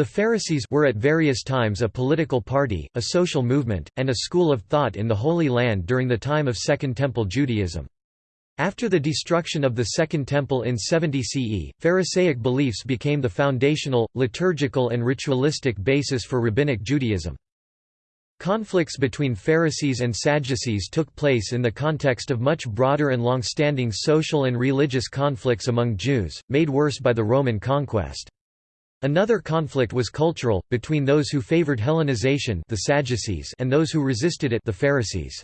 The Pharisees were at various times a political party, a social movement, and a school of thought in the Holy Land during the time of Second Temple Judaism. After the destruction of the Second Temple in 70 CE, Pharisaic beliefs became the foundational, liturgical and ritualistic basis for Rabbinic Judaism. Conflicts between Pharisees and Sadducees took place in the context of much broader and long-standing social and religious conflicts among Jews, made worse by the Roman conquest. Another conflict was cultural, between those who favored Hellenization the Sadducees and those who resisted it the Pharisees.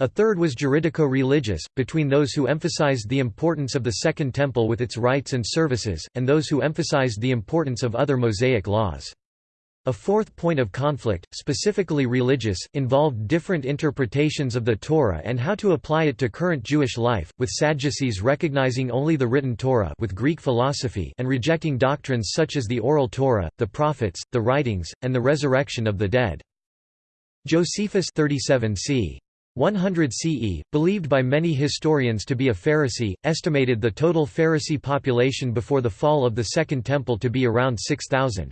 A third was juridico-religious, between those who emphasized the importance of the Second Temple with its rites and services, and those who emphasized the importance of other Mosaic laws. A fourth point of conflict, specifically religious, involved different interpretations of the Torah and how to apply it to current Jewish life, with Sadducees recognizing only the written Torah with Greek philosophy and rejecting doctrines such as the oral Torah, the prophets, the writings, and the resurrection of the dead. Josephus 37 c. 100 CE, believed by many historians to be a Pharisee, estimated the total Pharisee population before the fall of the Second Temple to be around 6,000.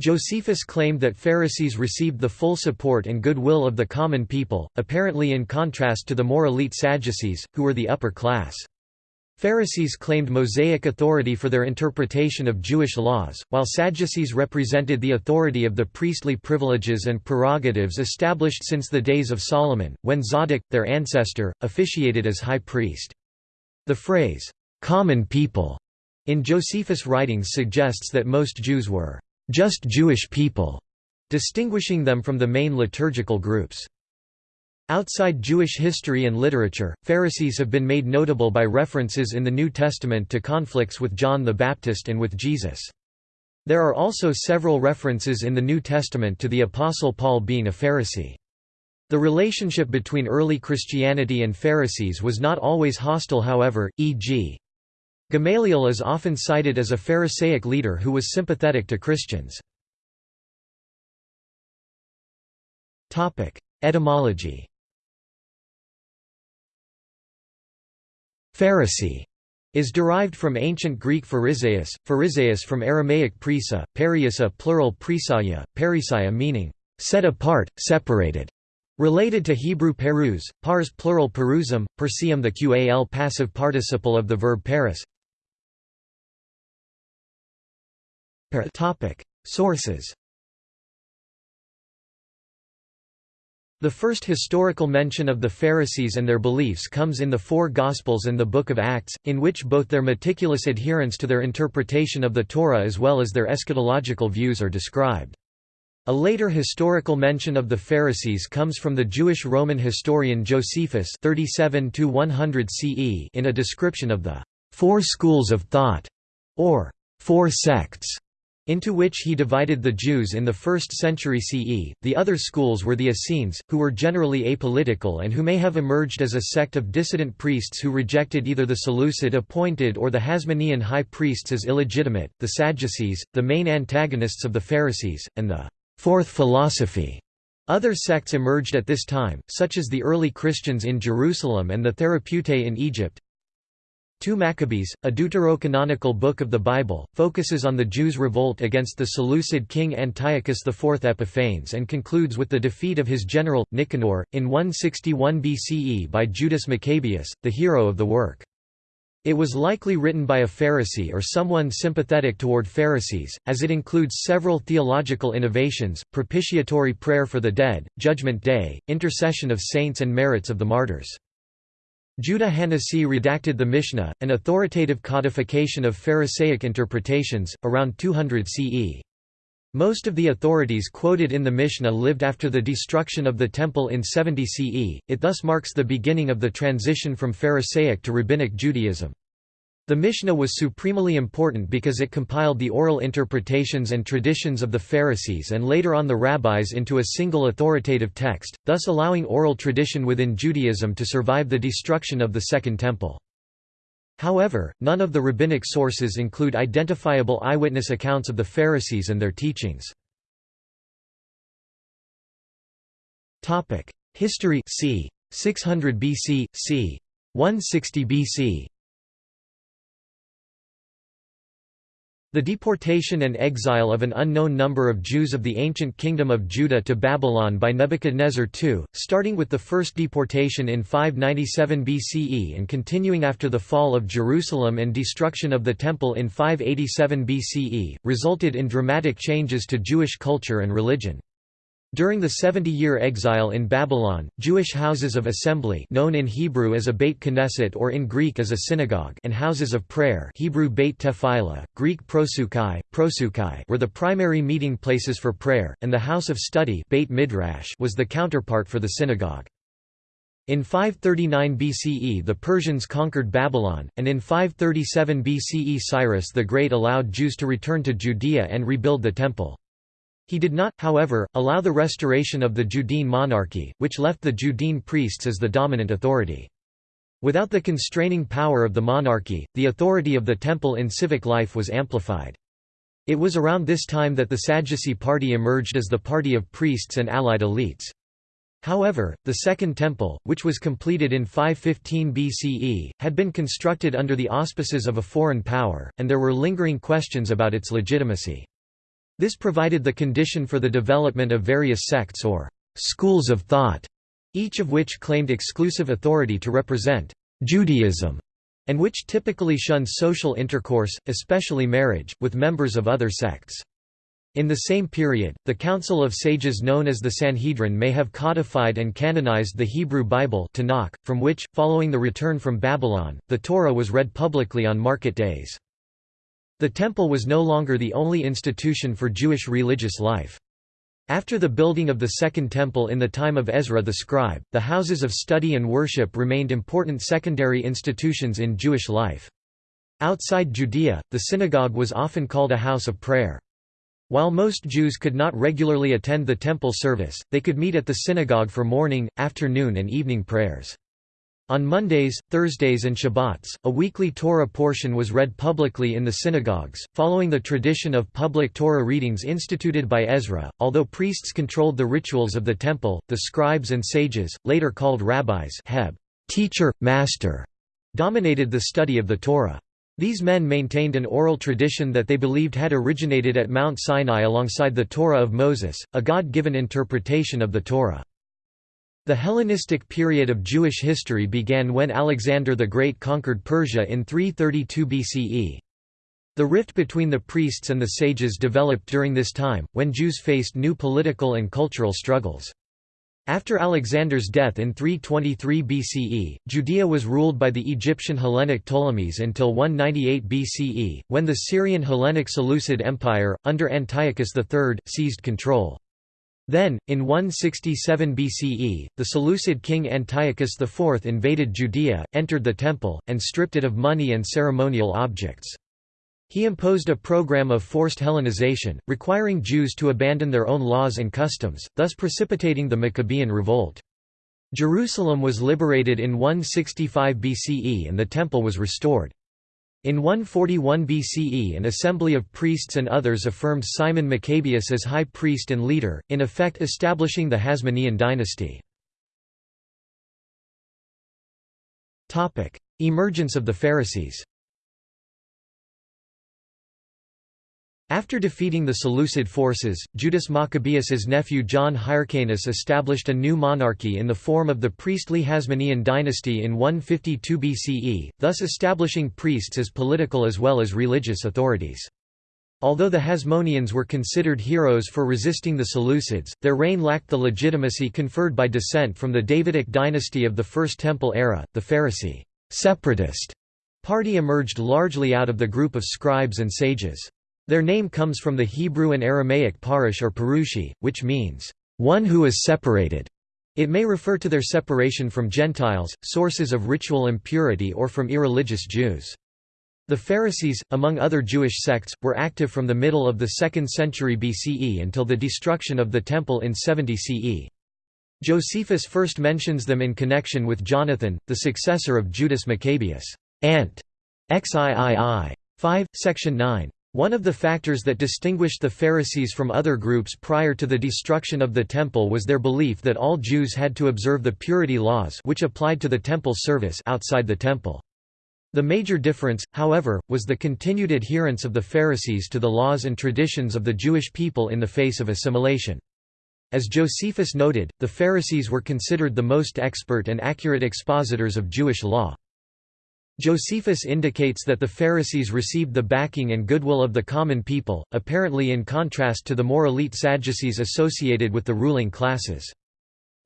Josephus claimed that Pharisees received the full support and goodwill of the common people, apparently in contrast to the more elite Sadducees, who were the upper class. Pharisees claimed Mosaic authority for their interpretation of Jewish laws, while Sadducees represented the authority of the priestly privileges and prerogatives established since the days of Solomon, when Zadok, their ancestor, officiated as high priest. The phrase, "'common people' in Josephus' writings suggests that most Jews were just Jewish people, distinguishing them from the main liturgical groups. Outside Jewish history and literature, Pharisees have been made notable by references in the New Testament to conflicts with John the Baptist and with Jesus. There are also several references in the New Testament to the Apostle Paul being a Pharisee. The relationship between early Christianity and Pharisees was not always hostile however, e.g. Gamaliel is often cited as a Pharisaic leader who was sympathetic to Christians. Etymology Pharisee is derived from ancient Greek phariseus, phariseus from Aramaic prisa, periusa plural prisaya, perisaya meaning, set apart, separated. Related to Hebrew peruz, pars plural peruzum, persium the qal passive participle of the verb paris Sources. The first historical mention of the Pharisees and their beliefs comes in the four Gospels and the Book of Acts, in which both their meticulous adherence to their interpretation of the Torah as well as their eschatological views are described. A later historical mention of the Pharisees comes from the Jewish Roman historian Josephus 37 CE in a description of the four schools of thought, or four sects, into which he divided the Jews in the 1st century CE. The other schools were the Essenes, who were generally apolitical and who may have emerged as a sect of dissident priests who rejected either the Seleucid appointed or the Hasmonean high priests as illegitimate, the Sadducees, the main antagonists of the Pharisees, and the fourth philosophy. Other sects emerged at this time, such as the early Christians in Jerusalem and the Therapeutae in Egypt, 2 Maccabees, a deuterocanonical book of the Bible, focuses on the Jews' revolt against the Seleucid king Antiochus IV Epiphanes and concludes with the defeat of his general, Nicanor, in 161 BCE by Judas Maccabeus, the hero of the work. It was likely written by a Pharisee or someone sympathetic toward Pharisees, as it includes several theological innovations, propitiatory prayer for the dead, Judgment Day, intercession of saints and merits of the martyrs. Judah Hanasi redacted the Mishnah, an authoritative codification of Pharisaic interpretations, around 200 CE. Most of the authorities quoted in the Mishnah lived after the destruction of the Temple in 70 CE, it thus marks the beginning of the transition from Pharisaic to Rabbinic Judaism. The Mishnah was supremely important because it compiled the oral interpretations and traditions of the Pharisees and later on the rabbis into a single authoritative text, thus allowing oral tradition within Judaism to survive the destruction of the Second Temple. However, none of the rabbinic sources include identifiable eyewitness accounts of the Pharisees and their teachings. History c. 600 BC, c. 160 BC The deportation and exile of an unknown number of Jews of the ancient kingdom of Judah to Babylon by Nebuchadnezzar II, starting with the first deportation in 597 BCE and continuing after the fall of Jerusalem and destruction of the Temple in 587 BCE, resulted in dramatic changes to Jewish culture and religion. During the 70-year exile in Babylon, Jewish houses of assembly known in Hebrew as a Beit Knesset or in Greek as a synagogue and houses of prayer Hebrew Beit Tefillah, Greek prosukai, prosukai were the primary meeting places for prayer, and the house of study Beit Midrash was the counterpart for the synagogue. In 539 BCE the Persians conquered Babylon, and in 537 BCE Cyrus the Great allowed Jews to return to Judea and rebuild the Temple. He did not, however, allow the restoration of the Judean monarchy, which left the Judean priests as the dominant authority. Without the constraining power of the monarchy, the authority of the temple in civic life was amplified. It was around this time that the Sadducee party emerged as the party of priests and allied elites. However, the Second Temple, which was completed in 515 BCE, had been constructed under the auspices of a foreign power, and there were lingering questions about its legitimacy. This provided the condition for the development of various sects or schools of thought, each of which claimed exclusive authority to represent Judaism, and which typically shunned social intercourse, especially marriage, with members of other sects. In the same period, the Council of Sages known as the Sanhedrin may have codified and canonized the Hebrew Bible Tanakh, from which, following the return from Babylon, the Torah was read publicly on market days. The temple was no longer the only institution for Jewish religious life. After the building of the Second Temple in the time of Ezra the scribe, the houses of study and worship remained important secondary institutions in Jewish life. Outside Judea, the synagogue was often called a house of prayer. While most Jews could not regularly attend the temple service, they could meet at the synagogue for morning, afternoon and evening prayers. On Mondays, Thursdays and Shabbats, a weekly Torah portion was read publicly in the synagogues, following the tradition of public Torah readings instituted by Ezra. Although priests controlled the rituals of the temple, the scribes and sages, later called rabbis, heb, teacher, master, dominated the study of the Torah. These men maintained an oral tradition that they believed had originated at Mount Sinai alongside the Torah of Moses, a God-given interpretation of the Torah. The Hellenistic period of Jewish history began when Alexander the Great conquered Persia in 332 BCE. The rift between the priests and the sages developed during this time, when Jews faced new political and cultural struggles. After Alexander's death in 323 BCE, Judea was ruled by the Egyptian Hellenic Ptolemies until 198 BCE, when the Syrian Hellenic Seleucid Empire, under Antiochus III, seized control. Then, in 167 BCE, the Seleucid king Antiochus IV invaded Judea, entered the temple, and stripped it of money and ceremonial objects. He imposed a program of forced Hellenization, requiring Jews to abandon their own laws and customs, thus precipitating the Maccabean revolt. Jerusalem was liberated in 165 BCE and the temple was restored. In 141 BCE an assembly of priests and others affirmed Simon Maccabeus as high priest and leader, in effect establishing the Hasmonean dynasty. Emergence of the Pharisees After defeating the Seleucid forces, Judas Maccabeus's nephew John Hyrcanus established a new monarchy in the form of the priestly Hasmonean dynasty in 152 BCE, thus establishing priests as political as well as religious authorities. Although the Hasmoneans were considered heroes for resisting the Seleucids, their reign lacked the legitimacy conferred by descent from the Davidic dynasty of the First Temple era. The Pharisee separatist party emerged largely out of the group of scribes and sages. Their name comes from the Hebrew and Aramaic parush or parushi, which means, one who is separated. It may refer to their separation from Gentiles, sources of ritual impurity or from irreligious Jews. The Pharisees, among other Jewish sects, were active from the middle of the 2nd century BCE until the destruction of the Temple in 70 CE. Josephus first mentions them in connection with Jonathan, the successor of Judas Maccabeus. Ant. XIII. 5, section 9. One of the factors that distinguished the Pharisees from other groups prior to the destruction of the Temple was their belief that all Jews had to observe the purity laws which applied to the Temple service outside the Temple. The major difference, however, was the continued adherence of the Pharisees to the laws and traditions of the Jewish people in the face of assimilation. As Josephus noted, the Pharisees were considered the most expert and accurate expositors of Jewish law. Josephus indicates that the Pharisees received the backing and goodwill of the common people, apparently in contrast to the more elite Sadducees associated with the ruling classes.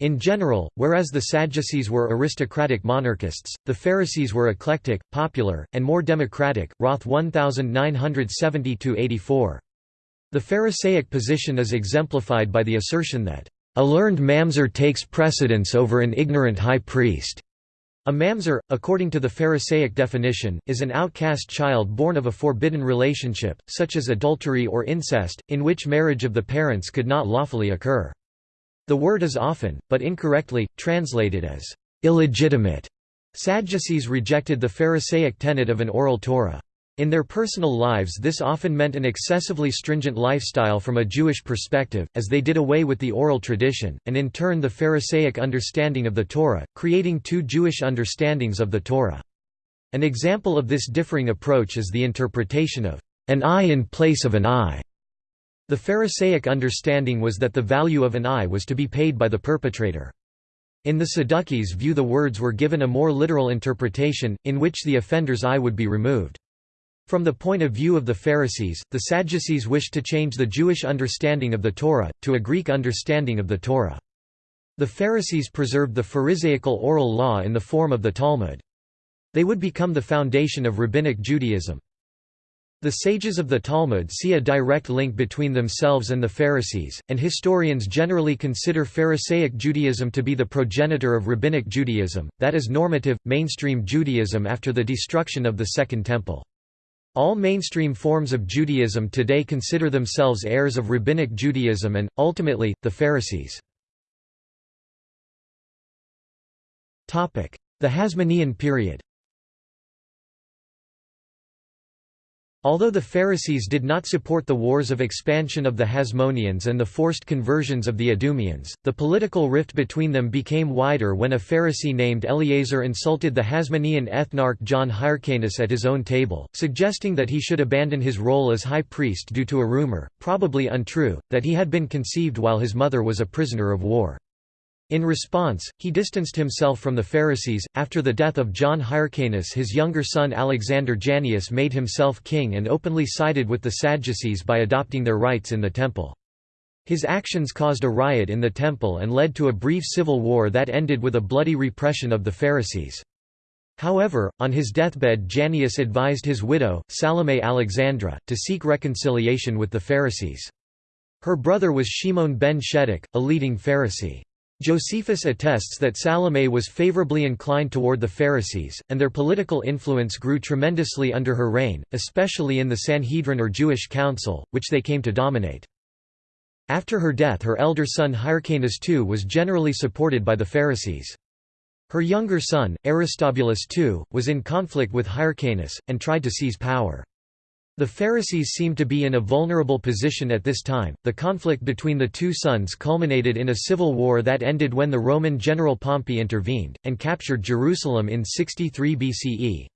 In general, whereas the Sadducees were aristocratic monarchists, the Pharisees were eclectic, popular, and more democratic. Roth 1970-84. The Pharisaic position is exemplified by the assertion that, "...a learned mamzer takes precedence over an ignorant high priest." A mamzer, according to the Pharisaic definition, is an outcast child born of a forbidden relationship, such as adultery or incest, in which marriage of the parents could not lawfully occur. The word is often, but incorrectly, translated as illegitimate. Sadducees rejected the Pharisaic tenet of an oral Torah. In their personal lives this often meant an excessively stringent lifestyle from a Jewish perspective, as they did away with the oral tradition, and in turn the Pharisaic understanding of the Torah, creating two Jewish understandings of the Torah. An example of this differing approach is the interpretation of an eye in place of an eye. The Pharisaic understanding was that the value of an eye was to be paid by the perpetrator. In the Sadducees' view the words were given a more literal interpretation, in which the offender's eye would be removed. From the point of view of the Pharisees, the Sadducees wished to change the Jewish understanding of the Torah, to a Greek understanding of the Torah. The Pharisees preserved the Pharisaical oral law in the form of the Talmud. They would become the foundation of Rabbinic Judaism. The sages of the Talmud see a direct link between themselves and the Pharisees, and historians generally consider Pharisaic Judaism to be the progenitor of Rabbinic Judaism, that is normative, mainstream Judaism after the destruction of the Second Temple. All mainstream forms of Judaism today consider themselves heirs of Rabbinic Judaism and, ultimately, the Pharisees. The Hasmonean period Although the Pharisees did not support the wars of expansion of the Hasmoneans and the forced conversions of the Idumeans, the political rift between them became wider when a Pharisee named Eleazar insulted the Hasmonean ethnarch John Hyrcanus at his own table, suggesting that he should abandon his role as high priest due to a rumor, probably untrue, that he had been conceived while his mother was a prisoner of war. In response, he distanced himself from the Pharisees. After the death of John Hyrcanus, his younger son Alexander Jannaeus made himself king and openly sided with the Sadducees by adopting their rites in the temple. His actions caused a riot in the temple and led to a brief civil war that ended with a bloody repression of the Pharisees. However, on his deathbed Jannaeus advised his widow, Salome Alexandra, to seek reconciliation with the Pharisees. Her brother was Shimon ben Shetach, a leading Pharisee. Josephus attests that Salome was favorably inclined toward the Pharisees, and their political influence grew tremendously under her reign, especially in the Sanhedrin or Jewish council, which they came to dominate. After her death her elder son Hyrcanus II was generally supported by the Pharisees. Her younger son, Aristobulus II, was in conflict with Hyrcanus, and tried to seize power. The Pharisees seemed to be in a vulnerable position at this time. The conflict between the two sons culminated in a civil war that ended when the Roman general Pompey intervened, and captured Jerusalem in 63 BCE.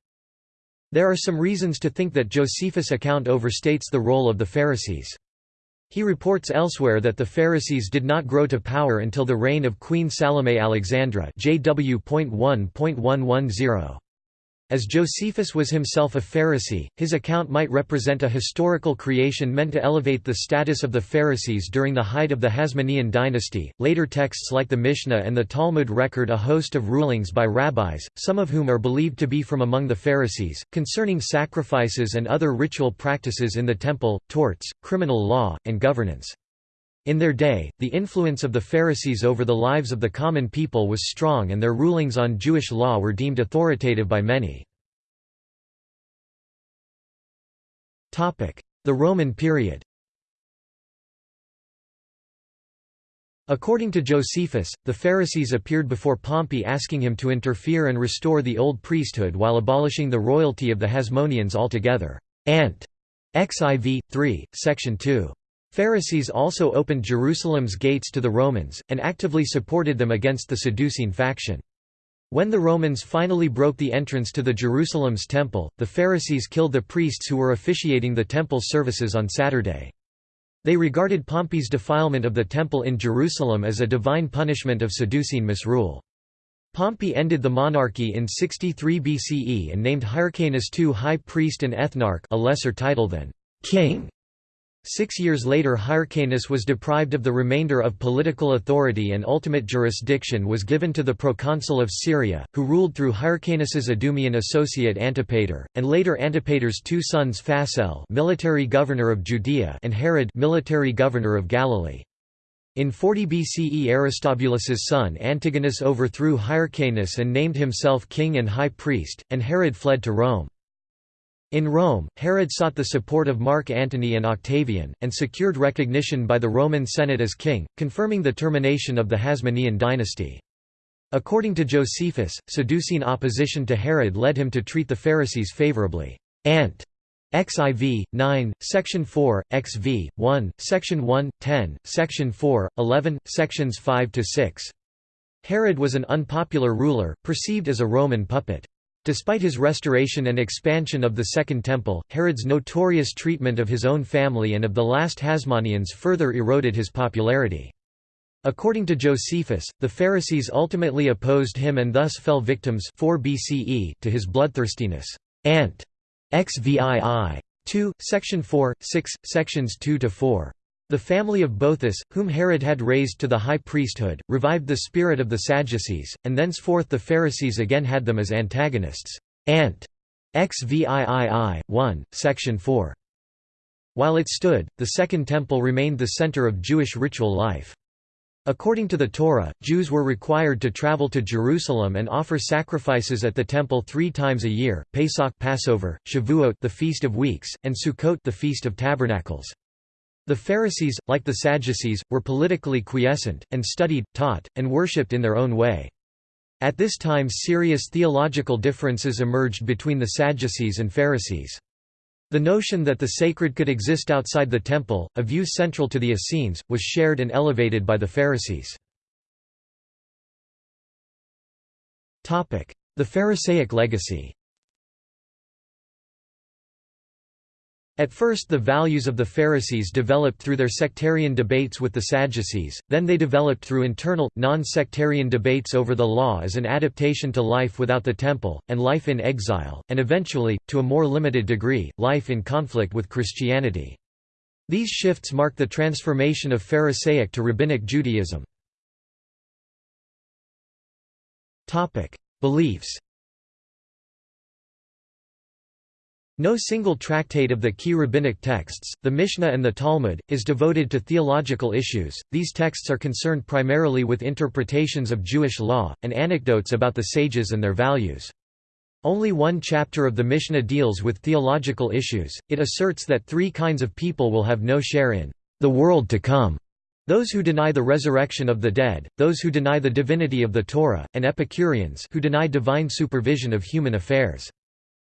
There are some reasons to think that Josephus' account overstates the role of the Pharisees. He reports elsewhere that the Pharisees did not grow to power until the reign of Queen Salome Alexandra JW.1.110. As Josephus was himself a Pharisee, his account might represent a historical creation meant to elevate the status of the Pharisees during the height of the Hasmonean dynasty. Later texts like the Mishnah and the Talmud record a host of rulings by rabbis, some of whom are believed to be from among the Pharisees, concerning sacrifices and other ritual practices in the temple, torts, criminal law, and governance. In their day, the influence of the Pharisees over the lives of the common people was strong and their rulings on Jewish law were deemed authoritative by many. The Roman period According to Josephus, the Pharisees appeared before Pompey asking him to interfere and restore the old priesthood while abolishing the royalty of the Hasmoneans altogether. Ant. XIV, 3, Section 2. Pharisees also opened Jerusalem's gates to the Romans, and actively supported them against the Sadducean faction. When the Romans finally broke the entrance to the Jerusalem's temple, the Pharisees killed the priests who were officiating the temple services on Saturday. They regarded Pompey's defilement of the temple in Jerusalem as a divine punishment of Sadducean misrule. Pompey ended the monarchy in 63 BCE and named Hyrcanus II high priest and ethnarch a lesser title than king. Six years later Hyrcanus was deprived of the remainder of political authority and ultimate jurisdiction was given to the proconsul of Syria, who ruled through Hyrcanus's Idumean associate Antipater, and later Antipater's two sons Phasael military governor of Judea and Herod military governor of Galilee. In 40 BCE Aristobulus's son Antigonus overthrew Hyrcanus and named himself king and high priest, and Herod fled to Rome. In Rome, Herod sought the support of Mark Antony and Octavian, and secured recognition by the Roman Senate as king, confirming the termination of the Hasmonean dynasty. According to Josephus, Sadducean opposition to Herod led him to treat the Pharisees favorably. Ant. XIV, 9, Section 4, XV, 1, Section 1, 10, Section 4, 11, Sections 5–6. Herod was an unpopular ruler, perceived as a Roman puppet. Despite his restoration and expansion of the Second Temple, Herod's notorious treatment of his own family and of the last Hasmoneans further eroded his popularity. According to Josephus, the Pharisees ultimately opposed him and thus fell victims 4 BCE to his bloodthirstiness. Ant. XVII. 2, section 4, 6, sections 2 to 4. The family of Boethus, whom Herod had raised to the high priesthood, revived the spirit of the Sadducees, and thenceforth the Pharisees again had them as antagonists. Ant. XVIII, 1, section 4. While it stood, the Second Temple remained the center of Jewish ritual life. According to the Torah, Jews were required to travel to Jerusalem and offer sacrifices at the temple three times a year, Pesach Passover, Shavuot the Feast of Weeks, and Sukkot the Feast of Tabernacles. The Pharisees, like the Sadducees, were politically quiescent, and studied, taught, and worshipped in their own way. At this time serious theological differences emerged between the Sadducees and Pharisees. The notion that the sacred could exist outside the temple, a view central to the Essenes, was shared and elevated by the Pharisees. The Pharisaic legacy At first the values of the Pharisees developed through their sectarian debates with the Sadducees, then they developed through internal, non-sectarian debates over the law as an adaptation to life without the temple, and life in exile, and eventually, to a more limited degree, life in conflict with Christianity. These shifts mark the transformation of Pharisaic to Rabbinic Judaism. Beliefs No single tractate of the key rabbinic texts, the Mishnah and the Talmud, is devoted to theological issues, these texts are concerned primarily with interpretations of Jewish law, and anecdotes about the sages and their values. Only one chapter of the Mishnah deals with theological issues, it asserts that three kinds of people will have no share in the world to come. Those who deny the resurrection of the dead, those who deny the divinity of the Torah, and Epicureans who deny divine supervision of human affairs.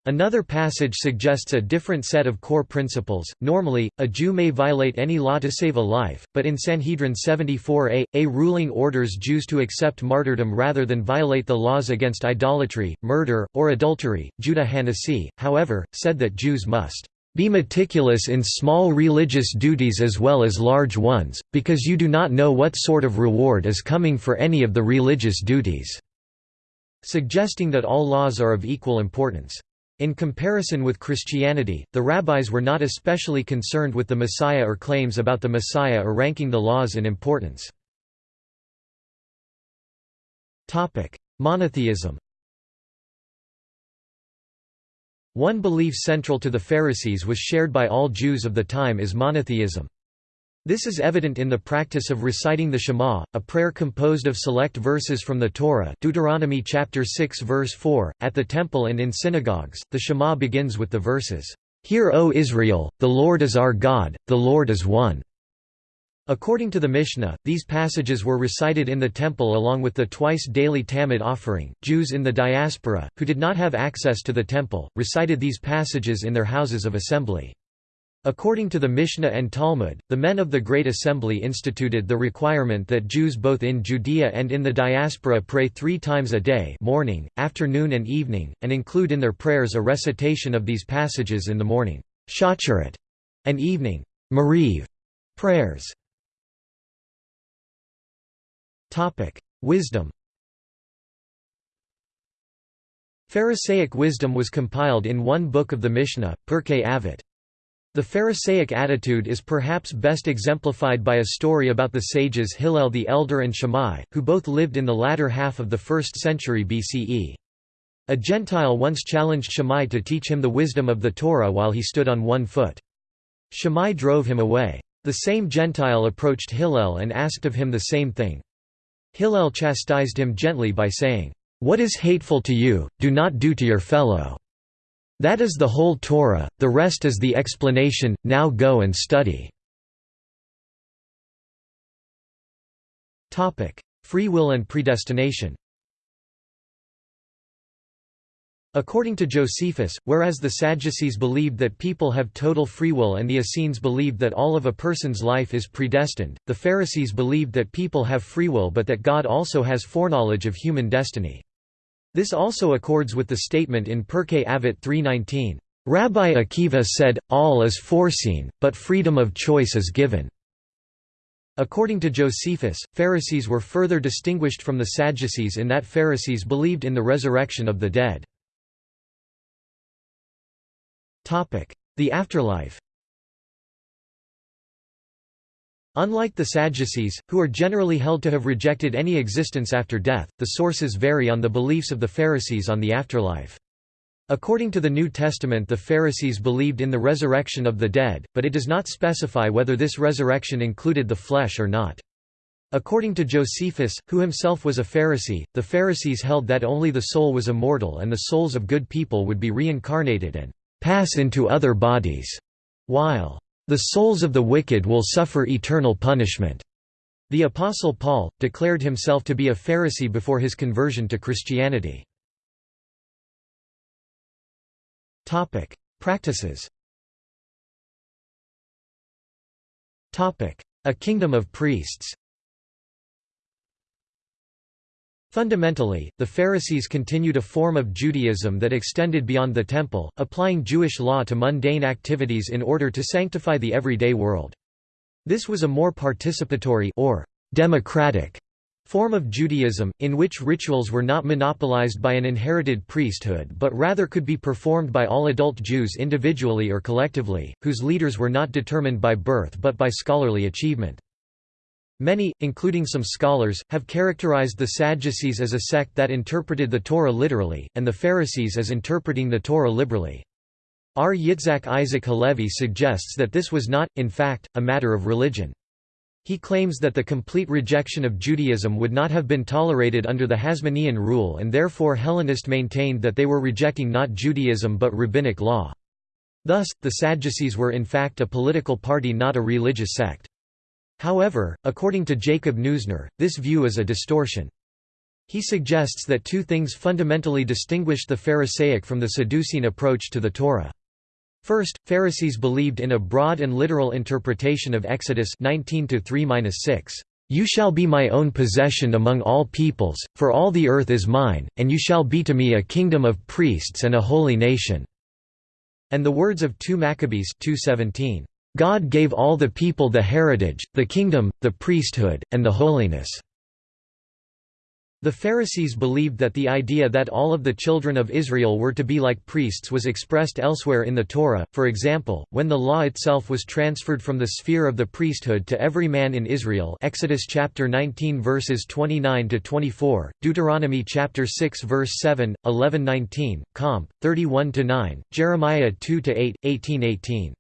Another passage suggests a different set of core principles. Normally, a Jew may violate any law to save a life, but in Sanhedrin 74a, a ruling orders Jews to accept martyrdom rather than violate the laws against idolatry, murder, or adultery. Judah Hanasi, however, said that Jews must be meticulous in small religious duties as well as large ones, because you do not know what sort of reward is coming for any of the religious duties", suggesting that all laws are of equal importance. In comparison with Christianity, the rabbis were not especially concerned with the Messiah or claims about the Messiah or ranking the laws in importance. Monotheism One belief central to the Pharisees was shared by all Jews of the time is monotheism. This is evident in the practice of reciting the Shema, a prayer composed of select verses from the Torah Deuteronomy chapter 6 verse 4. At the temple and in synagogues, the Shema begins with the verses, Hear O Israel, the Lord is our God, the Lord is one. According to the Mishnah, these passages were recited in the temple along with the twice daily Tamid offering. Jews in the diaspora, who did not have access to the temple, recited these passages in their houses of assembly. According to the Mishnah and Talmud, the men of the Great Assembly instituted the requirement that Jews both in Judea and in the diaspora pray three times a day morning, afternoon and evening, and include in their prayers a recitation of these passages in the morning shacharit, and evening mariv prayers. Wisdom Pharisaic wisdom was compiled in one book of the Mishnah, Pirkei Avot. The Pharisaic attitude is perhaps best exemplified by a story about the sages Hillel the Elder and Shammai, who both lived in the latter half of the 1st century BCE. A Gentile once challenged Shammai to teach him the wisdom of the Torah while he stood on one foot. Shammai drove him away. The same Gentile approached Hillel and asked of him the same thing. Hillel chastised him gently by saying, "'What is hateful to you, do not do to your fellow.' That is the whole Torah, the rest is the explanation, now go and study. Free will and predestination According to Josephus, whereas the Sadducees believed that people have total free will and the Essenes believed that all of a person's life is predestined, the Pharisees believed that people have free will but that God also has foreknowledge of human destiny. This also accords with the statement in Pirkei Avot 3.19, "...Rabbi Akiva said, all is foreseen, but freedom of choice is given." According to Josephus, Pharisees were further distinguished from the Sadducees in that Pharisees believed in the resurrection of the dead. The afterlife Unlike the Sadducees, who are generally held to have rejected any existence after death, the sources vary on the beliefs of the Pharisees on the afterlife. According to the New Testament the Pharisees believed in the resurrection of the dead, but it does not specify whether this resurrection included the flesh or not. According to Josephus, who himself was a Pharisee, the Pharisees held that only the soul was immortal and the souls of good people would be reincarnated and pass into other bodies, while the souls of the wicked will suffer eternal punishment. The Apostle Paul, declared himself to be a Pharisee before his conversion to Christianity. Practices A kingdom of priests Fundamentally, the Pharisees continued a form of Judaism that extended beyond the temple, applying Jewish law to mundane activities in order to sanctify the everyday world. This was a more participatory or democratic form of Judaism, in which rituals were not monopolized by an inherited priesthood but rather could be performed by all adult Jews individually or collectively, whose leaders were not determined by birth but by scholarly achievement. Many, including some scholars, have characterized the Sadducees as a sect that interpreted the Torah literally, and the Pharisees as interpreting the Torah liberally. R. Yitzhak Isaac Halevi suggests that this was not, in fact, a matter of religion. He claims that the complete rejection of Judaism would not have been tolerated under the Hasmonean rule and therefore Hellenist maintained that they were rejecting not Judaism but rabbinic law. Thus, the Sadducees were in fact a political party not a religious sect. However, according to Jacob Neusner, this view is a distortion. He suggests that two things fundamentally distinguished the Pharisaic from the Sadducean approach to the Torah. First, Pharisees believed in a broad and literal interpretation of Exodus 19:3-6. You shall be my own possession among all peoples, for all the earth is mine, and you shall be to me a kingdom of priests and a holy nation." And the words of 2 Maccabees 2:17. God gave all the people the heritage, the kingdom, the priesthood, and the holiness." The Pharisees believed that the idea that all of the children of Israel were to be like priests was expressed elsewhere in the Torah, for example, when the law itself was transferred from the sphere of the priesthood to every man in Israel Exodus chapter 19 verses 29–24, Deuteronomy chapter 6 verse 7, 11–19, Comp. 31–9, Jeremiah 2–8, 18–18.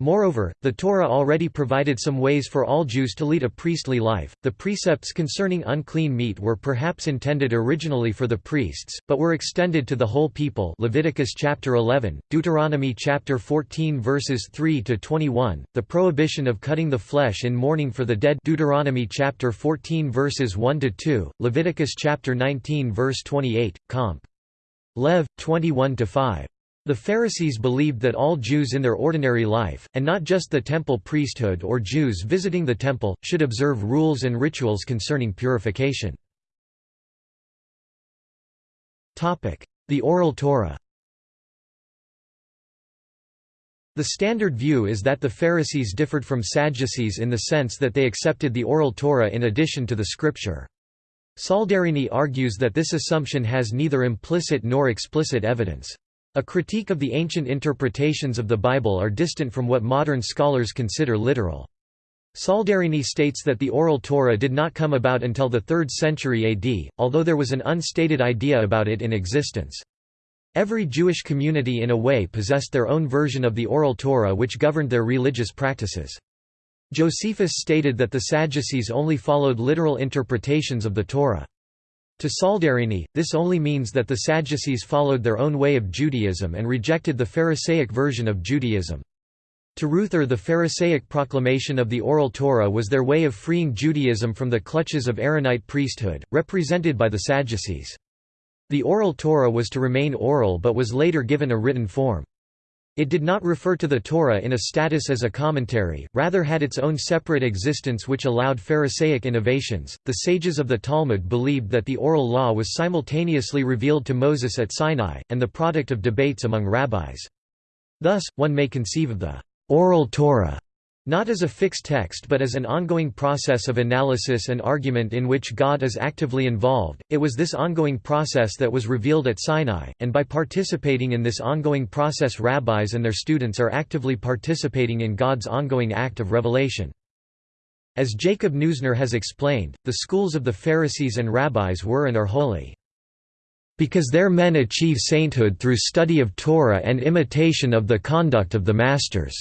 Moreover, the Torah already provided some ways for all Jews to lead a priestly life. The precepts concerning unclean meat were perhaps intended originally for the priests, but were extended to the whole people. Leviticus chapter 11, Deuteronomy chapter 14 verses 3 to 21, the prohibition of cutting the flesh in mourning for the dead. Deuteronomy chapter 14 verses 1 to 2, Leviticus chapter 19 verse 28, comp. Lev 21 to 5. The Pharisees believed that all Jews in their ordinary life, and not just the temple priesthood or Jews visiting the temple, should observe rules and rituals concerning purification. The Oral Torah The standard view is that the Pharisees differed from Sadducees in the sense that they accepted the Oral Torah in addition to the Scripture. Saldarini argues that this assumption has neither implicit nor explicit evidence. A critique of the ancient interpretations of the Bible are distant from what modern scholars consider literal. Saldarini states that the Oral Torah did not come about until the 3rd century AD, although there was an unstated idea about it in existence. Every Jewish community in a way possessed their own version of the Oral Torah which governed their religious practices. Josephus stated that the Sadducees only followed literal interpretations of the Torah. To Saldarini, this only means that the Sadducees followed their own way of Judaism and rejected the Pharisaic version of Judaism. To Ruether the Pharisaic proclamation of the Oral Torah was their way of freeing Judaism from the clutches of Aaronite priesthood, represented by the Sadducees. The Oral Torah was to remain oral but was later given a written form. It did not refer to the Torah in a status as a commentary, rather had its own separate existence which allowed Pharisaic innovations. The sages of the Talmud believed that the oral law was simultaneously revealed to Moses at Sinai, and the product of debates among rabbis. Thus, one may conceive of the oral Torah not as a fixed text but as an ongoing process of analysis and argument in which God is actively involved. It was this ongoing process that was revealed at Sinai, and by participating in this ongoing process, rabbis and their students are actively participating in God's ongoing act of revelation. As Jacob Neusner has explained, the schools of the Pharisees and rabbis were and are holy. Because their men achieve sainthood through study of Torah and imitation of the conduct of the masters.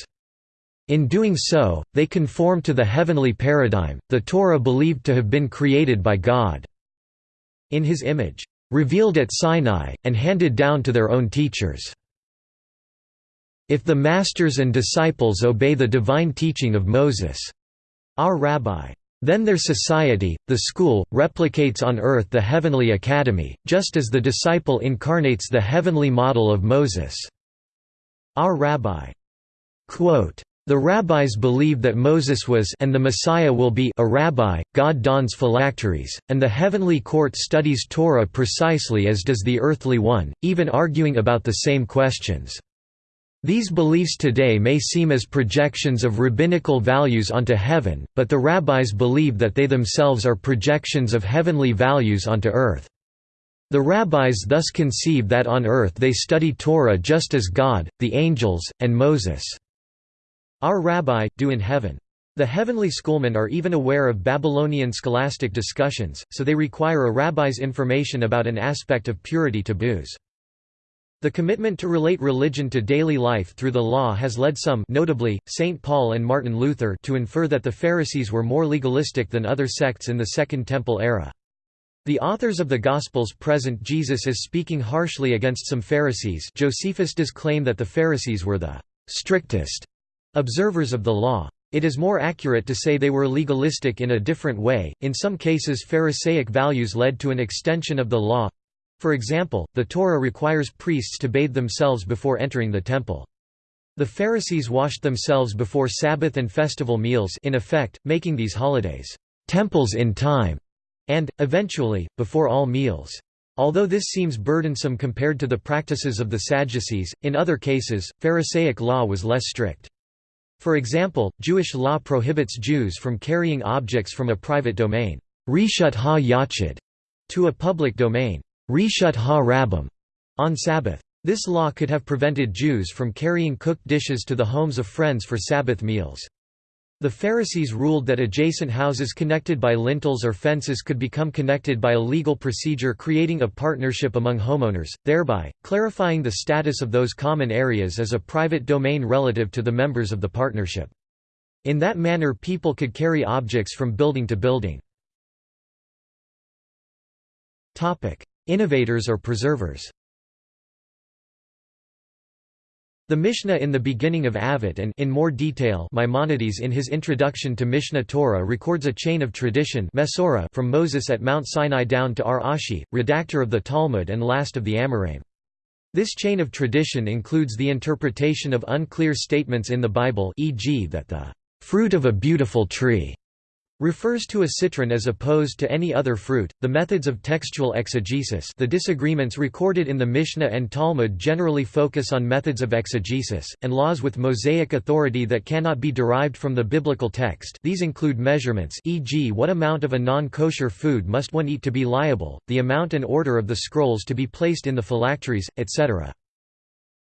In doing so, they conform to the heavenly paradigm, the Torah believed to have been created by God in His image, revealed at Sinai, and handed down to their own teachers. If the masters and disciples obey the divine teaching of Moses, our rabbi, then their society, the school, replicates on earth the heavenly academy, just as the disciple incarnates the heavenly model of Moses. Our rabbi. Quote, the rabbis believe that Moses was and the Messiah will be a rabbi, God dons phylacteries, and the heavenly court studies Torah precisely as does the earthly one, even arguing about the same questions. These beliefs today may seem as projections of rabbinical values onto heaven, but the rabbis believe that they themselves are projections of heavenly values onto earth. The rabbis thus conceive that on earth they study Torah just as God, the angels, and Moses. Our rabbi, do in heaven. The heavenly schoolmen are even aware of Babylonian scholastic discussions, so they require a rabbi's information about an aspect of purity taboos. The commitment to relate religion to daily life through the law has led some notably, St. Paul and Martin Luther to infer that the Pharisees were more legalistic than other sects in the Second Temple era. The authors of the Gospels present Jesus as speaking harshly against some Pharisees Josephus does claim that the Pharisees were the «strictest» Observers of the law. It is more accurate to say they were legalistic in a different way. In some cases, Pharisaic values led to an extension of the law. For example, the Torah requires priests to bathe themselves before entering the temple. The Pharisees washed themselves before Sabbath and festival meals in effect, making these holidays temples in time, and, eventually, before all meals. Although this seems burdensome compared to the practices of the Sadducees, in other cases, Pharisaic law was less strict. For example, Jewish law prohibits Jews from carrying objects from a private domain to a public domain on Sabbath. This law could have prevented Jews from carrying cooked dishes to the homes of friends for Sabbath meals. The Pharisees ruled that adjacent houses connected by lintels or fences could become connected by a legal procedure creating a partnership among homeowners, thereby, clarifying the status of those common areas as a private domain relative to the members of the partnership. In that manner people could carry objects from building to building. Innovators or preservers The Mishnah in the beginning of Avot and in more detail Maimonides in his introduction to Mishneh Torah records a chain of tradition from Moses at Mount Sinai down to Rav Ashi, redactor of the Talmud and last of the Amoraim. This chain of tradition includes the interpretation of unclear statements in the Bible e.g. that the fruit of a beautiful tree refers to a citron as opposed to any other fruit. The methods of textual exegesis, the disagreements recorded in the Mishnah and Talmud generally focus on methods of exegesis and laws with mosaic authority that cannot be derived from the biblical text. These include measurements, e.g., what amount of a non-kosher food must one eat to be liable, the amount and order of the scrolls to be placed in the phylacteries, etc.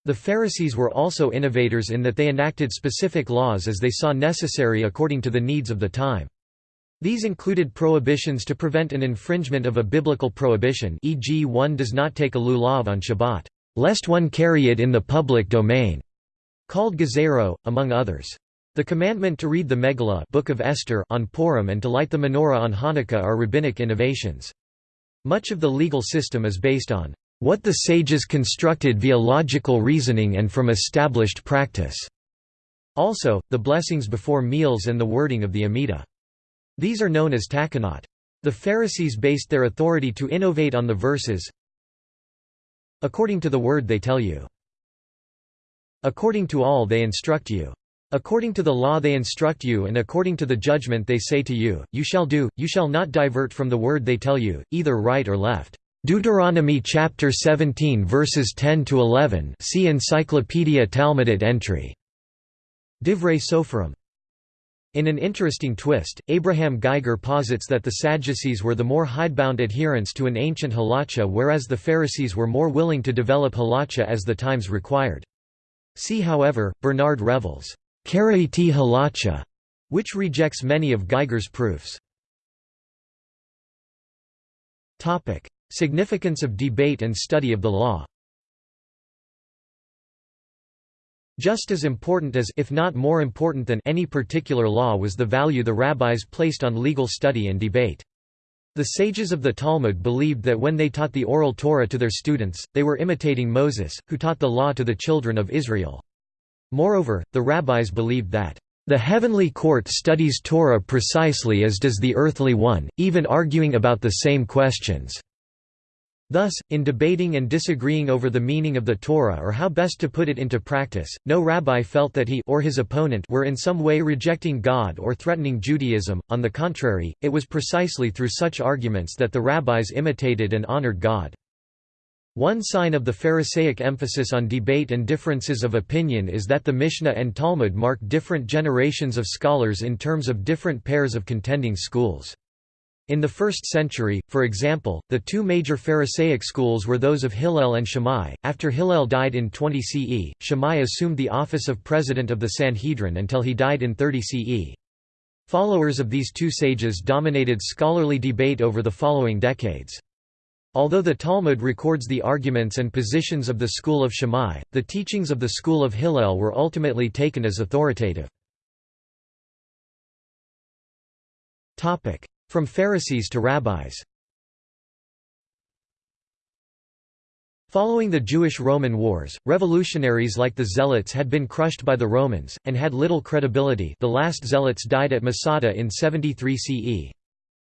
The Pharisees were also innovators in that they enacted specific laws as they saw necessary according to the needs of the time. These included prohibitions to prevent an infringement of a biblical prohibition e.g. one does not take a lulav on Shabbat, lest one carry it in the public domain, called gezero, among others. The commandment to read the Megillah Book of Esther on Purim and to light the menorah on Hanukkah are rabbinic innovations. Much of the legal system is based on what the sages constructed via logical reasoning and from established practice. Also, the blessings before meals and the wording of the Amidah. These are known as takanot. The Pharisees based their authority to innovate on the verses according to the word they tell you. According to all they instruct you. According to the law they instruct you and according to the judgment they say to you, you shall do, you shall not divert from the word they tell you, either right or left. Deuteronomy chapter 17 verses 10 to 11. See Encyclopedia Talmudit entry. Divrei Soferim. In an interesting twist, Abraham Geiger posits that the Sadducees were the more hidebound adherents to an ancient halacha whereas the Pharisees were more willing to develop halacha as the times required. See however, Bernard Revel's Karaite halacha, which rejects many of Geiger's proofs. Significance of debate and study of the law Just as important as if not more important than any particular law was the value the rabbis placed on legal study and debate. The sages of the Talmud believed that when they taught the oral Torah to their students, they were imitating Moses, who taught the law to the children of Israel. Moreover, the rabbis believed that, "...the heavenly court studies Torah precisely as does the earthly one, even arguing about the same questions." Thus, in debating and disagreeing over the meaning of the Torah or how best to put it into practice, no rabbi felt that he or his opponent were in some way rejecting God or threatening Judaism, on the contrary, it was precisely through such arguments that the rabbis imitated and honored God. One sign of the Pharisaic emphasis on debate and differences of opinion is that the Mishnah and Talmud mark different generations of scholars in terms of different pairs of contending schools. In the 1st century, for example, the two major Pharisaic schools were those of Hillel and Shammai. After Hillel died in 20 CE, Shammai assumed the office of president of the Sanhedrin until he died in 30 CE. Followers of these two sages dominated scholarly debate over the following decades. Although the Talmud records the arguments and positions of the school of Shammai, the teachings of the school of Hillel were ultimately taken as authoritative. From Pharisees to rabbis Following the Jewish-Roman wars, revolutionaries like the Zealots had been crushed by the Romans, and had little credibility the last Zealots died at Masada in 73 CE.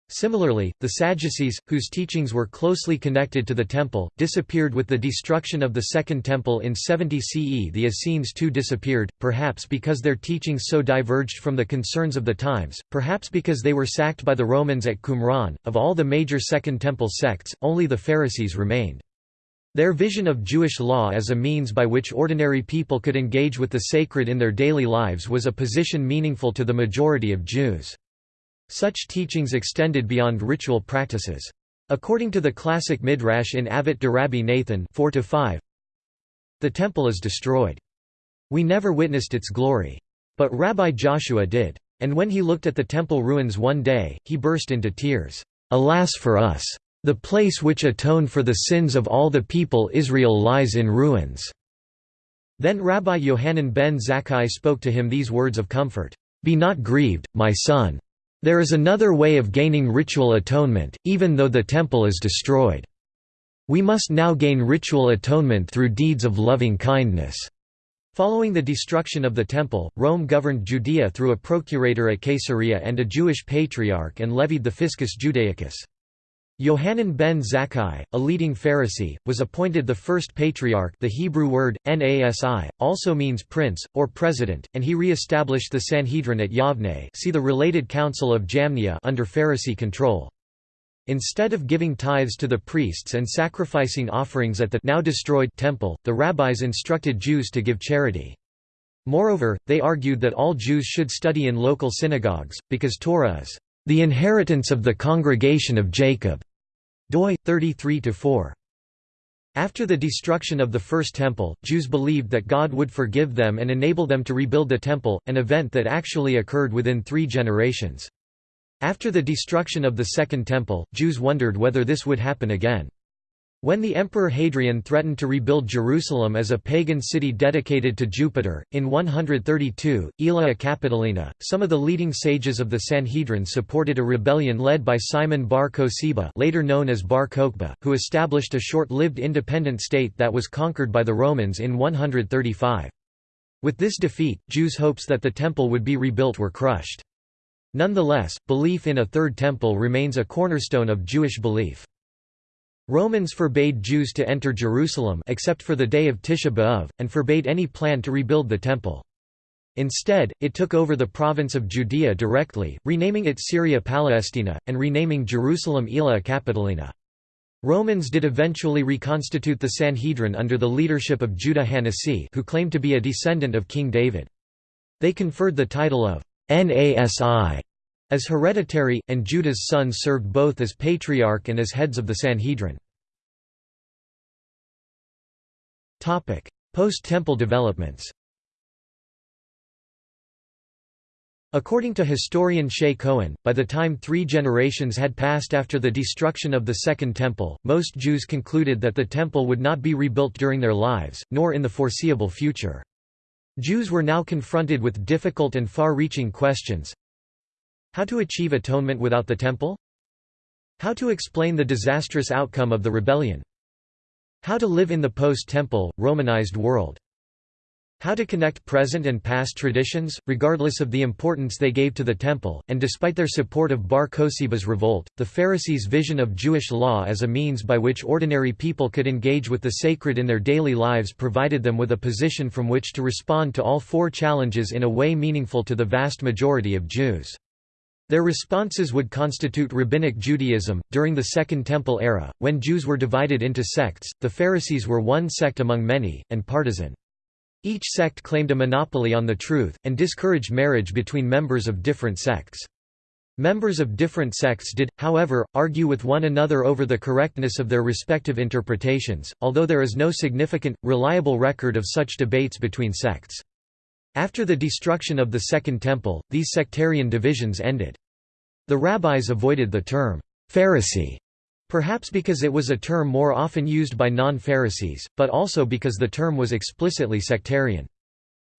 Similarly, the Sadducees, whose teachings were closely connected to the Temple, disappeared with the destruction of the Second Temple in 70 CE. The Essenes too disappeared, perhaps because their teachings so diverged from the concerns of the times, perhaps because they were sacked by the Romans at Qumran. Of all the major Second Temple sects, only the Pharisees remained. Their vision of Jewish law as a means by which ordinary people could engage with the sacred in their daily lives was a position meaningful to the majority of Jews. Such teachings extended beyond ritual practices. According to the classic midrash in Avot de-Rabbi Nathan 4 the temple is destroyed. We never witnessed its glory. But Rabbi Joshua did. And when he looked at the temple ruins one day, he burst into tears. Alas for us! The place which atoned for the sins of all the people Israel lies in ruins." Then Rabbi Yohanan ben Zakkai spoke to him these words of comfort, Be not grieved, my son. There is another way of gaining ritual atonement, even though the temple is destroyed. We must now gain ritual atonement through deeds of loving kindness. Following the destruction of the temple, Rome governed Judea through a procurator at Caesarea and a Jewish patriarch and levied the fiscus judaicus. Yohanan ben Zakkai, a leading Pharisee, was appointed the first patriarch the Hebrew word, nasi, also means prince, or president, and he re-established the Sanhedrin at Yavne see the related Council of Jamnia under Pharisee control. Instead of giving tithes to the priests and sacrificing offerings at the now destroyed temple, the rabbis instructed Jews to give charity. Moreover, they argued that all Jews should study in local synagogues, because Torah is the inheritance of the congregation of Jacob. Doi 33-4. After the destruction of the First Temple, Jews believed that God would forgive them and enable them to rebuild the Temple, an event that actually occurred within three generations. After the destruction of the Second Temple, Jews wondered whether this would happen again. When the Emperor Hadrian threatened to rebuild Jerusalem as a pagan city dedicated to Jupiter, in 132, Aelia Capitolina, some of the leading sages of the Sanhedrin supported a rebellion led by Simon bar Kosiba later known as bar Kokhba, who established a short-lived independent state that was conquered by the Romans in 135. With this defeat, Jews' hopes that the temple would be rebuilt were crushed. Nonetheless, belief in a third temple remains a cornerstone of Jewish belief. Romans forbade Jews to enter Jerusalem except for the day of Tisha B'Av, and forbade any plan to rebuild the Temple. Instead, it took over the province of Judea directly, renaming it Syria Palestina, and renaming Jerusalem Aelia Capitolina. Romans did eventually reconstitute the Sanhedrin under the leadership of Judah Hanasi who claimed to be a descendant of King David. They conferred the title of Nasi as hereditary, and Judah's sons served both as patriarch and as heads of the Sanhedrin. Post-temple developments According to historian Shaye Cohen, by the time three generations had passed after the destruction of the Second Temple, most Jews concluded that the Temple would not be rebuilt during their lives, nor in the foreseeable future. Jews were now confronted with difficult and far-reaching questions, how to achieve atonement without the temple? How to explain the disastrous outcome of the rebellion? How to live in the post-temple, Romanized world? How to connect present and past traditions, regardless of the importance they gave to the temple, and despite their support of Bar Kosiba's revolt, the Pharisees' vision of Jewish law as a means by which ordinary people could engage with the sacred in their daily lives provided them with a position from which to respond to all four challenges in a way meaningful to the vast majority of Jews. Their responses would constitute Rabbinic Judaism. During the Second Temple era, when Jews were divided into sects, the Pharisees were one sect among many, and partisan. Each sect claimed a monopoly on the truth, and discouraged marriage between members of different sects. Members of different sects did, however, argue with one another over the correctness of their respective interpretations, although there is no significant, reliable record of such debates between sects. After the destruction of the Second Temple, these sectarian divisions ended. The rabbis avoided the term, Pharisee, perhaps because it was a term more often used by non-Pharisees, but also because the term was explicitly sectarian.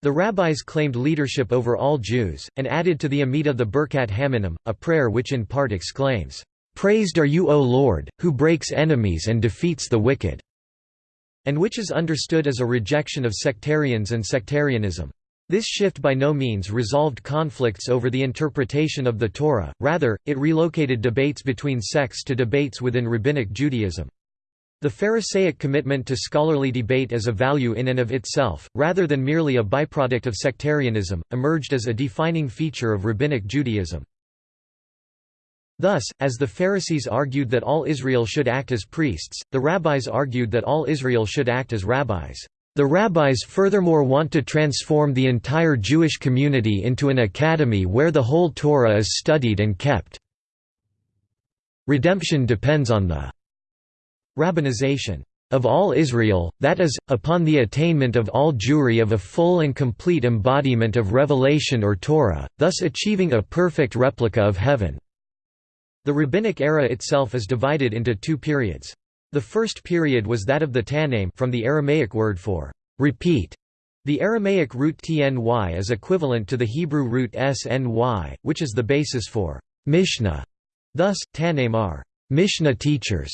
The rabbis claimed leadership over all Jews, and added to the Amidah the Birkat Haminim, a prayer which in part exclaims, "'Praised are you O Lord, who breaks enemies and defeats the wicked' and which is understood as a rejection of sectarians and sectarianism. This shift by no means resolved conflicts over the interpretation of the Torah, rather, it relocated debates between sects to debates within Rabbinic Judaism. The Pharisaic commitment to scholarly debate as a value in and of itself, rather than merely a byproduct of sectarianism, emerged as a defining feature of Rabbinic Judaism. Thus, as the Pharisees argued that all Israel should act as priests, the rabbis argued that all Israel should act as rabbis. The rabbis furthermore want to transform the entire Jewish community into an academy where the whole Torah is studied and kept. Redemption depends on the rabbinization of all Israel, that is, upon the attainment of all Jewry of a full and complete embodiment of revelation or Torah, thus achieving a perfect replica of heaven." The Rabbinic era itself is divided into two periods. The first period was that of the Tannaim from the Aramaic word for repeat. The Aramaic root tny is equivalent to the Hebrew root sny, which is the basis for Mishnah. Thus, Tannaim are Mishnah teachers,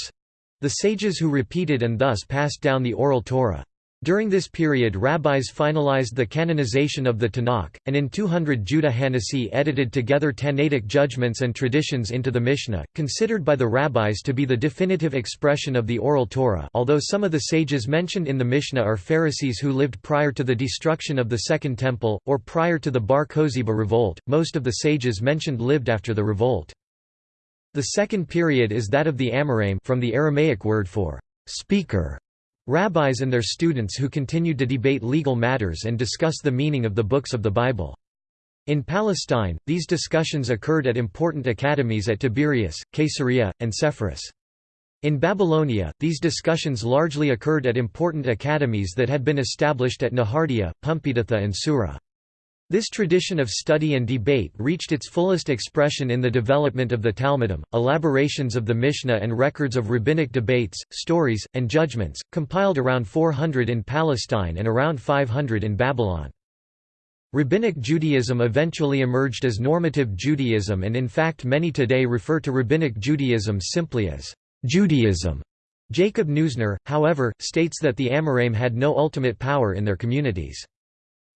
the sages who repeated and thus passed down the oral Torah. During this period rabbis finalized the canonization of the Tanakh, and in 200 Judah Hanasi edited together Tannaitic judgments and traditions into the Mishnah, considered by the rabbis to be the definitive expression of the oral Torah although some of the sages mentioned in the Mishnah are Pharisees who lived prior to the destruction of the Second Temple, or prior to the Bar Kosiba revolt, most of the sages mentioned lived after the revolt. The second period is that of the Amoraim from the Aramaic word for speaker Rabbis and their students who continued to debate legal matters and discuss the meaning of the books of the Bible. In Palestine, these discussions occurred at important academies at Tiberias, Caesarea, and Sepphoris. In Babylonia, these discussions largely occurred at important academies that had been established at Nehardea, Pumbeditha and Sura. This tradition of study and debate reached its fullest expression in the development of the Talmudim, elaborations of the Mishnah and records of rabbinic debates, stories, and judgments, compiled around 400 in Palestine and around 500 in Babylon. Rabbinic Judaism eventually emerged as normative Judaism and in fact many today refer to Rabbinic Judaism simply as Judaism. Jacob Neusner, however, states that the Amoraim had no ultimate power in their communities.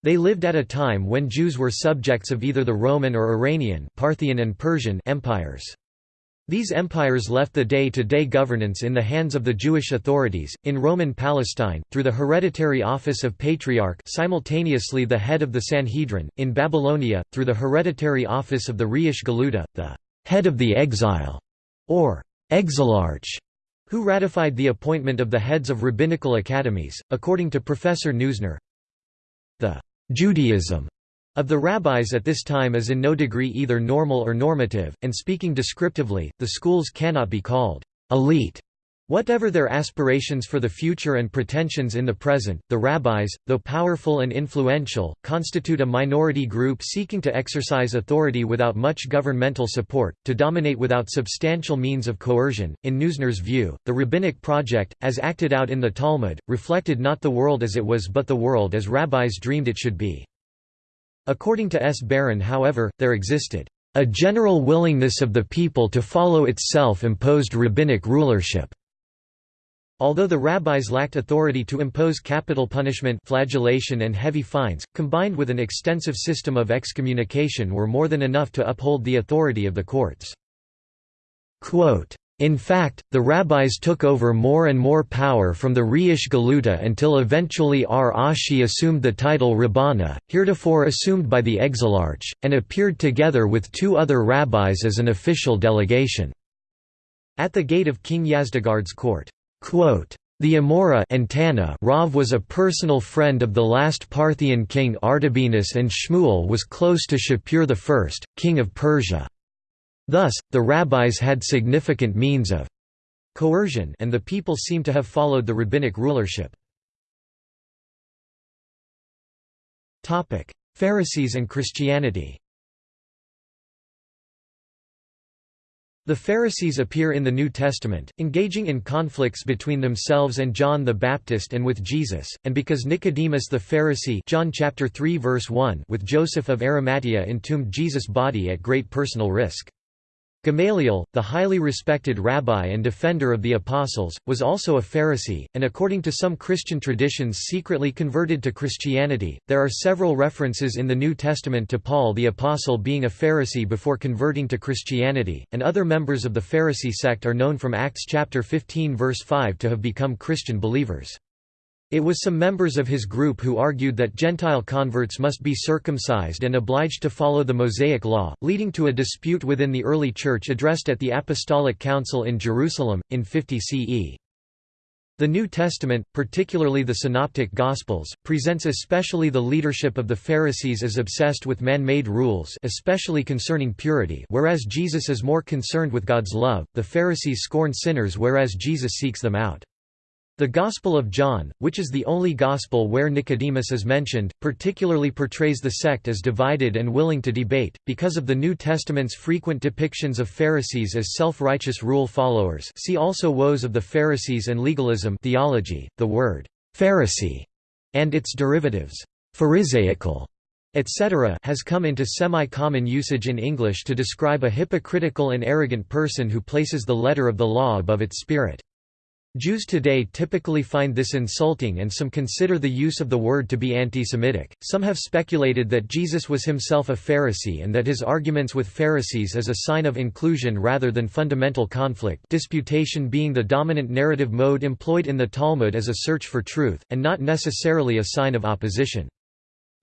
They lived at a time when Jews were subjects of either the Roman or Iranian Parthian and Persian empires. These empires left the day-to-day -day governance in the hands of the Jewish authorities, in Roman Palestine, through the hereditary office of Patriarch simultaneously the head of the Sanhedrin, in Babylonia, through the hereditary office of the Reish Galuta, the head of the exile, or exilarch, who ratified the appointment of the heads of rabbinical academies. According to Professor Neusner, the Judaism of the rabbis at this time is in no degree either normal or normative, and speaking descriptively, the schools cannot be called elite. Whatever their aspirations for the future and pretensions in the present, the rabbis, though powerful and influential, constitute a minority group seeking to exercise authority without much governmental support, to dominate without substantial means of coercion. In Neusner's view, the rabbinic project, as acted out in the Talmud, reflected not the world as it was but the world as rabbis dreamed it should be. According to S. Baron however, there existed a general willingness of the people to follow its self-imposed rabbinic rulership. Although the rabbis lacked authority to impose capital punishment flagellation and heavy fines, combined with an extensive system of excommunication were more than enough to uphold the authority of the courts. Quote, in fact, the rabbis took over more and more power from the Reish Galuta until eventually Rav Ashi assumed the title Rabbana, heretofore assumed by the exilarch, and appeared together with two other rabbis as an official delegation. At the gate of King Yazdegerd's court. The Amora and Tanna Rav was a personal friend of the last Parthian king Artabanus and Shmuel was close to Shapur I, king of Persia. Thus, the rabbis had significant means of coercion and the people seem to have followed the rabbinic rulership. Pharisees and Christianity The Pharisees appear in the New Testament, engaging in conflicts between themselves and John the Baptist and with Jesus, and because Nicodemus the Pharisee John chapter 3 verse 1 with Joseph of Arimathea entombed Jesus' body at great personal risk. Gamaliel, the highly respected rabbi and defender of the apostles, was also a Pharisee, and according to some Christian traditions secretly converted to Christianity. There are several references in the New Testament to Paul the apostle being a Pharisee before converting to Christianity, and other members of the Pharisee sect are known from Acts chapter 15 verse 5 to have become Christian believers. It was some members of his group who argued that Gentile converts must be circumcised and obliged to follow the Mosaic Law, leading to a dispute within the early Church addressed at the Apostolic Council in Jerusalem, in 50 CE. The New Testament, particularly the Synoptic Gospels, presents especially the leadership of the Pharisees as obsessed with man-made rules especially concerning purity whereas Jesus is more concerned with God's love, the Pharisees scorn sinners whereas Jesus seeks them out. The Gospel of John, which is the only Gospel where Nicodemus is mentioned, particularly portrays the sect as divided and willing to debate, because of the New Testament's frequent depictions of Pharisees as self-righteous rule followers see also Woes of the Pharisees and Legalism theology. .The word «Pharisee» and its derivatives «Pharisaical» etc. has come into semi-common usage in English to describe a hypocritical and arrogant person who places the letter of the law above its spirit. Jews today typically find this insulting and some consider the use of the word to be anti-Semitic. Some have speculated that Jesus was himself a Pharisee and that his arguments with Pharisees is a sign of inclusion rather than fundamental conflict disputation being the dominant narrative mode employed in the Talmud as a search for truth, and not necessarily a sign of opposition.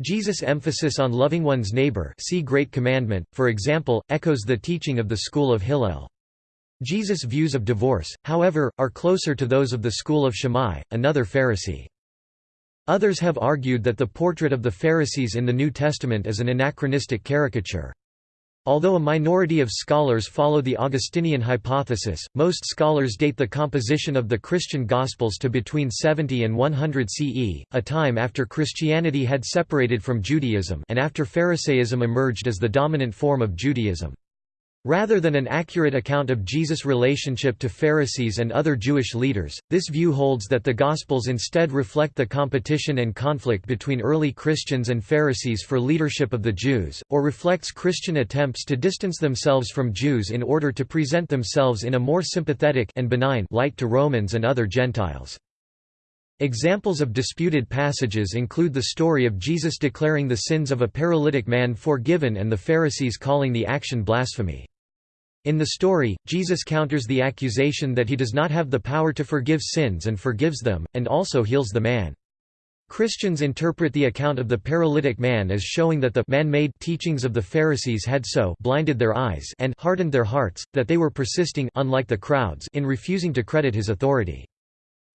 Jesus' emphasis on loving one's neighbor see Great Commandment, for example, echoes the teaching of the school of Hillel. Jesus' views of divorce, however, are closer to those of the school of Shammai, another Pharisee. Others have argued that the portrait of the Pharisees in the New Testament is an anachronistic caricature. Although a minority of scholars follow the Augustinian hypothesis, most scholars date the composition of the Christian Gospels to between 70 and 100 CE, a time after Christianity had separated from Judaism and after Pharisaism emerged as the dominant form of Judaism. Rather than an accurate account of Jesus' relationship to Pharisees and other Jewish leaders, this view holds that the Gospels instead reflect the competition and conflict between early Christians and Pharisees for leadership of the Jews, or reflects Christian attempts to distance themselves from Jews in order to present themselves in a more sympathetic and benign light to Romans and other Gentiles. Examples of disputed passages include the story of Jesus declaring the sins of a paralytic man forgiven and the Pharisees calling the action blasphemy. In the story, Jesus counters the accusation that he does not have the power to forgive sins and forgives them, and also heals the man. Christians interpret the account of the paralytic man as showing that the man-made teachings of the Pharisees had so blinded their eyes and hardened their hearts, that they were persisting unlike the crowds in refusing to credit his authority.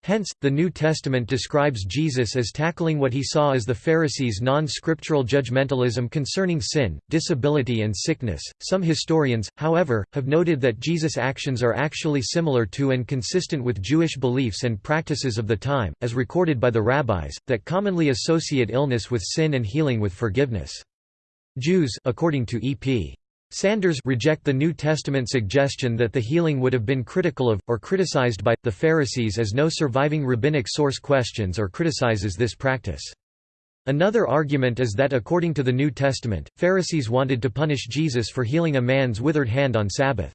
Hence, the New Testament describes Jesus as tackling what he saw as the Pharisees' non scriptural judgmentalism concerning sin, disability, and sickness. Some historians, however, have noted that Jesus' actions are actually similar to and consistent with Jewish beliefs and practices of the time, as recorded by the rabbis, that commonly associate illness with sin and healing with forgiveness. Jews according to E.P. Sanders reject the New Testament suggestion that the healing would have been critical of, or criticized by, the Pharisees as no surviving rabbinic source questions or criticizes this practice. Another argument is that according to the New Testament, Pharisees wanted to punish Jesus for healing a man's withered hand on Sabbath.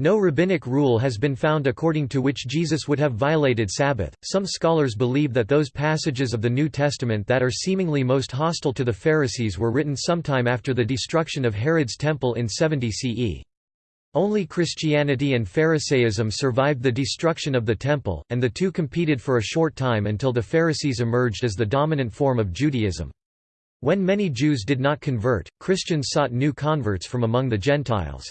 No rabbinic rule has been found according to which Jesus would have violated Sabbath. Some scholars believe that those passages of the New Testament that are seemingly most hostile to the Pharisees were written sometime after the destruction of Herod's temple in 70 CE. Only Christianity and Pharisaism survived the destruction of the temple, and the two competed for a short time until the Pharisees emerged as the dominant form of Judaism. When many Jews did not convert, Christians sought new converts from among the Gentiles.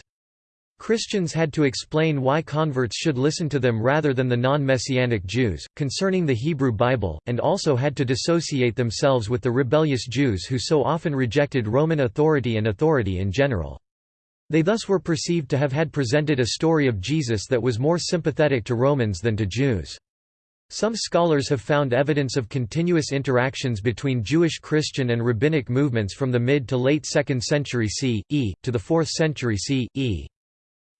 Christians had to explain why converts should listen to them rather than the non-Messianic Jews, concerning the Hebrew Bible, and also had to dissociate themselves with the rebellious Jews who so often rejected Roman authority and authority in general. They thus were perceived to have had presented a story of Jesus that was more sympathetic to Romans than to Jews. Some scholars have found evidence of continuous interactions between Jewish Christian and rabbinic movements from the mid to late 2nd century CE, to the 4th century CE.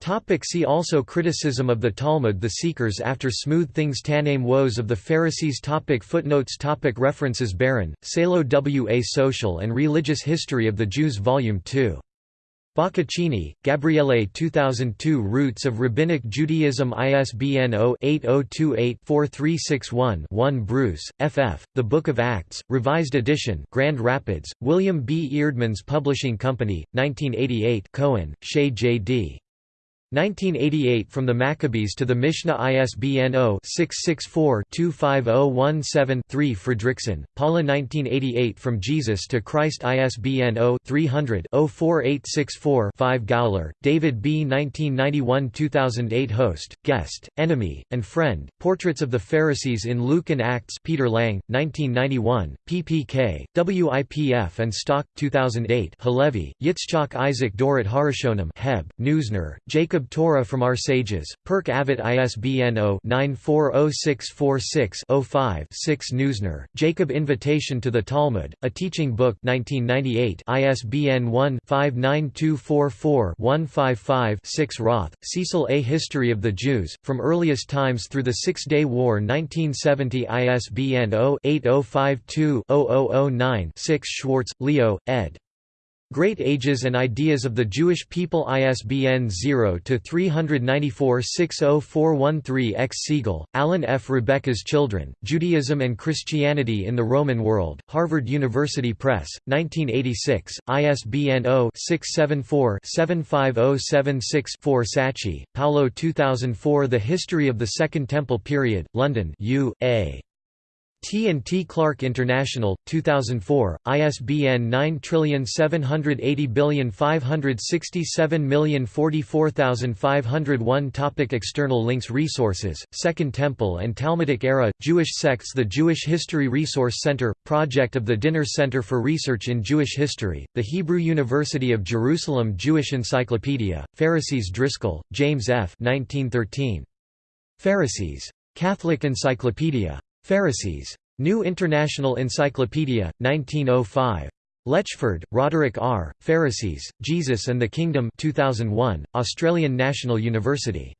Topic see also Criticism of the Talmud The Seekers after Smooth Things Tannaim Woes of the Pharisees topic Footnotes topic References Baron, Salo W. A Social and Religious History of the Jews Volume 2. Boccaccini, Gabriele 2002 Roots of Rabbinic Judaism ISBN 0-8028-4361-1 Bruce, F. F., The Book of Acts, Revised Edition Grand Rapids, William B. Eerdmans Publishing Company, 1988 Cohen, Shaye J. D. 1988 From the Maccabees to the Mishnah ISBN 0-664-25017-3 Fredriksen, Paula 1988 From Jesus to Christ ISBN 0-300-04864-5 Gowler, David B. 1991-2008 Host, Guest, Enemy, and Friend, Portraits of the Pharisees in Luke and Acts Peter Lang, 1991, PPK, WIPF and Stock, 2008 Halevi, Yitzchak Isaac Dorot Harishonim Heb, Neusner, Jacob Torah from Our Sages, Pirke Avot ISBN 0-940646-05-6 Neusner, Jacob Invitation to the Talmud, A Teaching Book 1998 ISBN 1-59244-155-6 Roth, Cecil A. History of the Jews, From Earliest Times Through the Six-Day War 1970 ISBN 0-8052-0009-6 Schwartz, Leo, ed. Great Ages and Ideas of the Jewish People ISBN 0-394-60413 X. Segal, Alan F. Rebecca's Children, Judaism and Christianity in the Roman World, Harvard University Press, 1986, ISBN 0-674-75076-4 Sacchi, Paolo 2004 The History of the Second Temple Period, London U. A. T and T Clark International 2004 ISBN 9780567044501 Topic External links Resources Second Temple and Talmudic Era Jewish Sects The Jewish History Resource Center project of the Dinur Center for Research in Jewish History The Hebrew University of Jerusalem Jewish Encyclopedia Pharisees Driscoll James F. 1913 Pharisees. Catholic Encyclopedia Pharisees. New International Encyclopedia, 1905. Letchford, Roderick R., Pharisees, Jesus and the Kingdom 2001, Australian National University.